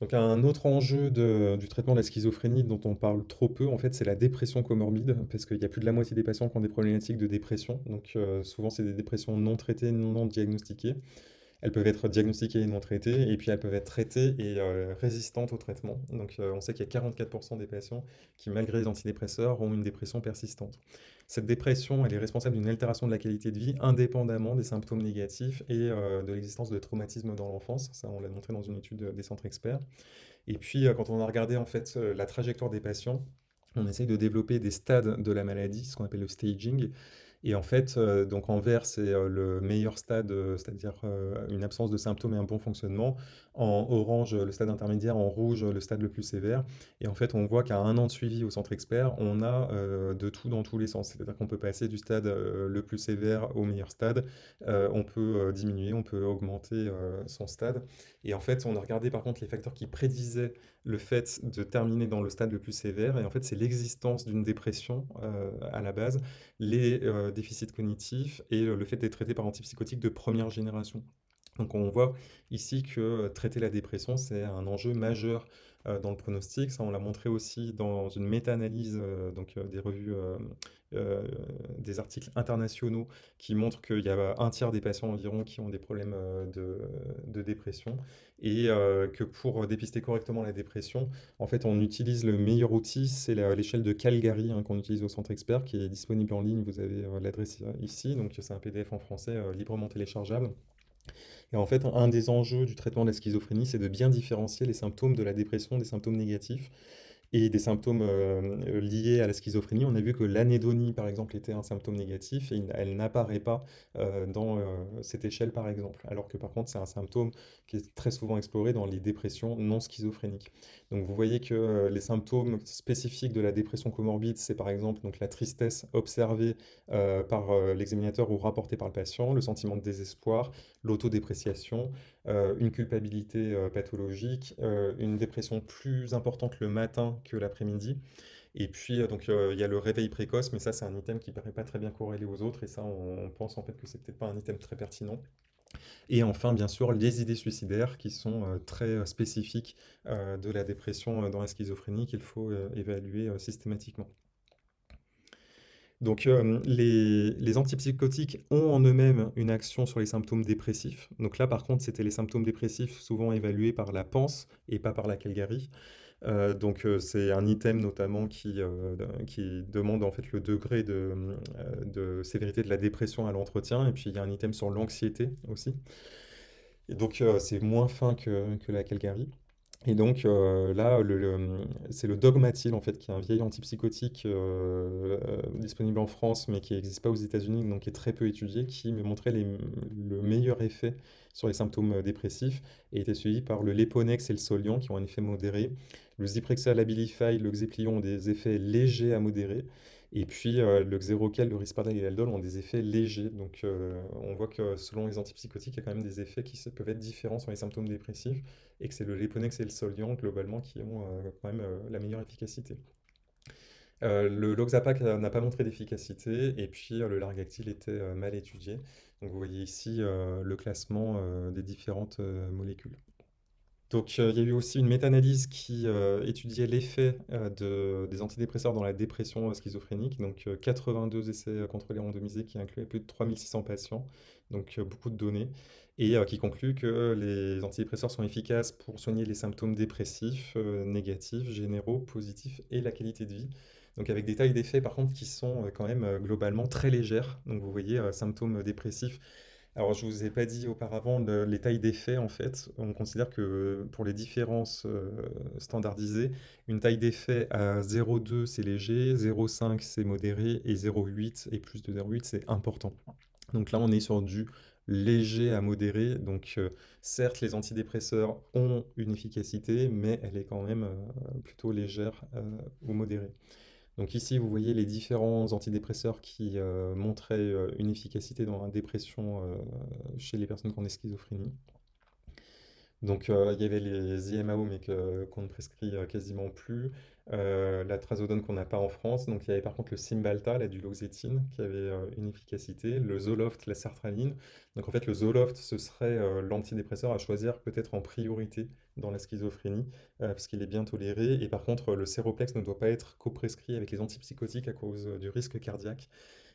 Donc un autre enjeu du traitement de la schizophrénie dont on parle trop peu, en fait, c'est la dépression comorbide, parce qu'il y a plus de la moitié des patients qui ont des problématiques de dépression. Donc heu, souvent, c'est des dépressions non traitées, non diagnostiquées. Elles peuvent être diagnostiquées et non traitées et puis elles peuvent être traitées et heu, résistantes au traitement. Donc heu, on sait qu'il y a 44% des patients qui, malgré les antidépresseurs, ont une dépression persistante. Cette dépression, elle est responsable d'une altération de la qualité de vie indépendamment des symptômes négatifs et heu, de l'existence de traumatismes dans l'enfance. Ça, on l'a montré dans une étude, des centres experts. Et puis, quand on a regardé en fait, la trajectoire des patients, on essaye de développer des stades de la maladie, ce qu'on appelle le staging et en fait, heu, donc en vert, c'est, heu, le meilleur stade, heu, c'est-à-dire, une absence de symptômes et un bon fonctionnement. En orange, le stade intermédiaire, en rouge, le stade le plus sévère et en fait, on voit qu'à un an de suivi au centre expert, on a, de tout dans tous les sens. C'est-à-dire qu'on peut passer du stade, le plus sévère au meilleur stade. On peut, diminuer, on peut augmenter, son stade et en fait, on a regardé par contre les facteurs qui prédisaient le fait de terminer dans le stade le plus sévère et en fait, c'est l'existence d'une dépression, à la base, les, heu, déficits cognitifs et le fait d'être traité par antipsychotiques de première génération. Donc on voit ici que, traiter la dépression, c'est un enjeu majeur, heu, dans le pronostic. Ça, on l'a montré aussi dans une méta-analyse, heu, donc des revues, des articles internationaux qui montrent qu'il y a un tiers des patients environ qui ont des problèmes, de dépression et que pour dépister correctement la dépression, en fait, on utilise le meilleur outil, c'est l'échelle de Calgary, hein, qu'on utilise au centre expert, qui est disponible en ligne. Vous avez, l'adresse, ici, donc c'est un PDF en français, librement téléchargeable et en fait, un des enjeux du traitement de la schizophrénie, c'est de bien différencier les symptômes de la dépression des symptômes négatifs et des symptômes, heu, liés à la schizophrénie. On a vu que l'anédonie, par exemple, était un symptôme négatif et elle n'apparaît pas, heu, dans, cette échelle, par exemple. Alors que par contre, c'est un symptôme qui est très souvent exploré dans les dépressions non schizophréniques. Donc vous voyez que, les symptômes spécifiques de la dépression comorbide, c'est par exemple donc la tristesse observée, par, l'examinateur ou rapportée par le patient, le sentiment de désespoir, l'autodépréciation, heu, une culpabilité, heu, pathologique, heu, une dépression plus importante le matin que l'après-midi et puis, donc, il y a le réveil précoce, mais ça, c'est un item qui paraît pas très bien corrélé aux autres et ça, on pense en fait que c'est peut-être pas un item très pertinent et enfin, bien sûr, les idées suicidaires qui sont, très, spécifiques, de la dépression, dans la schizophrénie qu'il faut, évaluer, systématiquement. Donc, hem, les les antipsychotiques ont en eux-mêmes une action sur les symptômes dépressifs. Donc là, par contre, c'était les symptômes dépressifs souvent évalués par la PANSS et pas par la Calgary. Heu, donc, heu, c'est un item notamment qui, qui demande en fait le degré de, de sévérité de la dépression à l'entretien et puis il y a un item sur l'anxiété aussi et donc, c'est moins fin que que la Calgary et donc, heu, là, c'est le Dogmatil en fait, qui est un vieil antipsychotique, heu, disponible en France, mais qui n'existe pas aux États-Unis, donc qui est très peu étudié, qui me montrait le meilleur effet sur les symptômes, dépressifs et était suivi par le Leponex et le Soliant qui ont un effet modéré. Le Zyprexa, l'Abilify, le Xéplion ont des effets légers à modérés et puis, heu, le Xéroquel, le Risperdal et l'Haldol ont des effets légers. Donc, heu, on voit que selon les antipsychotiques, il y a quand même des effets qui peuvent être différents sur les symptômes dépressifs et que c'est le Leponex et le Soliant globalement qui ont, quand même, la meilleure efficacité. Heu, le Loxapac n'a pas montré d'efficacité et puis, le Largactil était, heu, mal étudié. Donc vous voyez ici, le classement, des différentes, molécules. Donc, heu, il y a eu aussi une méta-analyse qui, heu, étudiait l'effet, heu, de des antidépresseurs dans la dépression, schizophrénique. Donc, heu, 82 essais, contrôlés randomisés qui incluaient plus de 3 600 patients, donc, beaucoup de données et qui conclut que les antidépresseurs sont efficaces pour soigner les symptômes dépressifs, négatifs, généraux, positifs et la qualité de vie. Donc avec des tailles d'effets par contre qui sont, quand même, globalement très légères. Donc vous voyez, symptômes dépressifs alors, je vous ai pas dit auparavant le les tailles d'effet, en fait. On considère que pour les différences, heu, standardisées, une taille d'effet à 0,2 c'est léger, 0,5 c'est modéré et 0,8 et plus de 0,8 c'est important. Donc là, on est sur du léger à modéré. Donc, heu, certes, les antidépresseurs ont une efficacité, mais elle est quand même, heu, plutôt légère, ou modérée. Donc ici, vous voyez les différents antidépresseurs qui, heu, montraient, heu, une efficacité dans la dépression, heu, chez les personnes qui ont des schizophrénies. Donc, il y avait les IMAO, mais qu'on ne prescrit, quasiment plus, la trazodone qu'on n'a pas en France. Donc il y avait par contre le Cymbalta, la duloxétine, qui avait, une efficacité, le Zoloft, la sertraline. Donc en fait, le Zoloft, ce serait, l'antidépresseur à choisir peut-être en priorité dans la schizophrénie, heu, parce qu'il est bien toléré et par contre, le Séroplex ne doit pas être coprescrit avec les antipsychotiques à cause, du risque cardiaque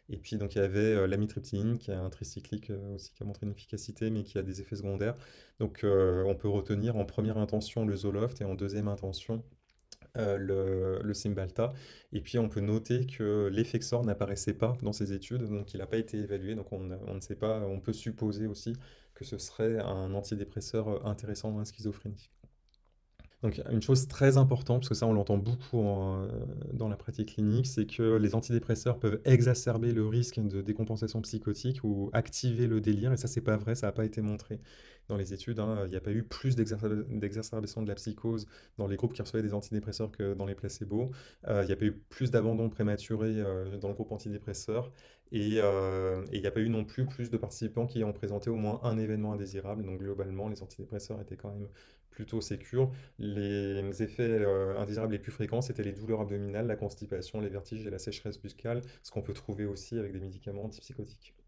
et puis donc il y avait, heu, l'amitriptyline qui est un tricyclique, aussi qui a montré une efficacité mais qui a des effets secondaires. Donc on peut retenir en première intention le Zoloft et en deuxième intention, heu, le le Cymbalta. Et puis on peut noter que l'Effexor n'apparaissait pas dans ces études, donc il n'a pas été évalué, donc on on ne sait pas, on peut supposer aussi que ce serait un antidépresseur, intéressant dans la schizophrénie. Donc une chose très importante, parce que ça on l'entend beaucoup heu, dans la pratique clinique, c'est que les antidépresseurs peuvent exacerber le risque de décompensation psychotique ou activer le délire. Et ça c'est pas vrai, ça a pas été montré dans les études, hein. Il n'y a pas eu plus d'exacerbation de la psychose dans les groupes qui recevaient des antidépresseurs que dans les placebos. Heu, il n'y a pas eu plus d'abandon prématuré, heu, dans le groupe antidépresseur et et il n'y a pas eu non plus plus de participants qui ont présenté au moins un événement indésirable. Donc globalement, les antidépresseurs étaient quand même plutôt sécures. Les effets euh, indésirables les plus fréquents, c'était les douleurs abdominales, la constipation, les vertiges et la sécheresse buccale, ce qu'on peut trouver aussi avec des médicaments antipsychotiques.